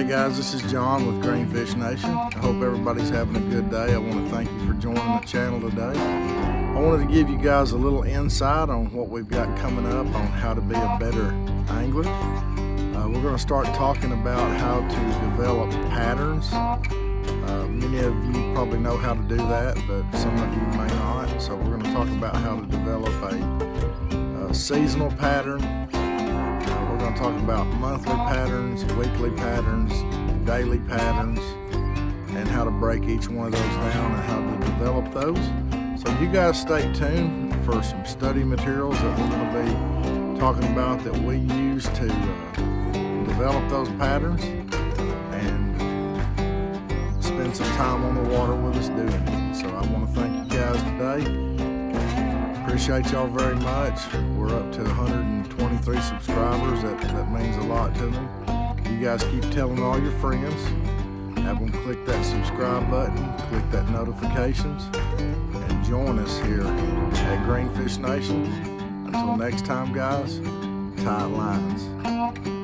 Hey guys, this is John with Greenfish Nation. I hope everybody's having a good day. I want to thank you for joining the channel today. I wanted to give you guys a little insight on what we've got coming up on how to be a better angler. Uh, we're going to start talking about how to develop patterns. Uh, many of you probably know how to do that, but some of you may not. So we're going to talk about how to develop a, a seasonal pattern, going to talk about monthly patterns, weekly patterns, daily patterns, and how to break each one of those down and how to develop those. So you guys stay tuned for some study materials that we're going to be talking about that we use to uh, develop those patterns and spend some time on the water with us doing it. So I want to thank you guys today. Appreciate y'all very much. We're up to 123 subscribers. That, that means a lot to me. You guys keep telling all your friends. Have them click that subscribe button, click that notifications, and join us here at Greenfish Nation. Until next time, guys, tight lines.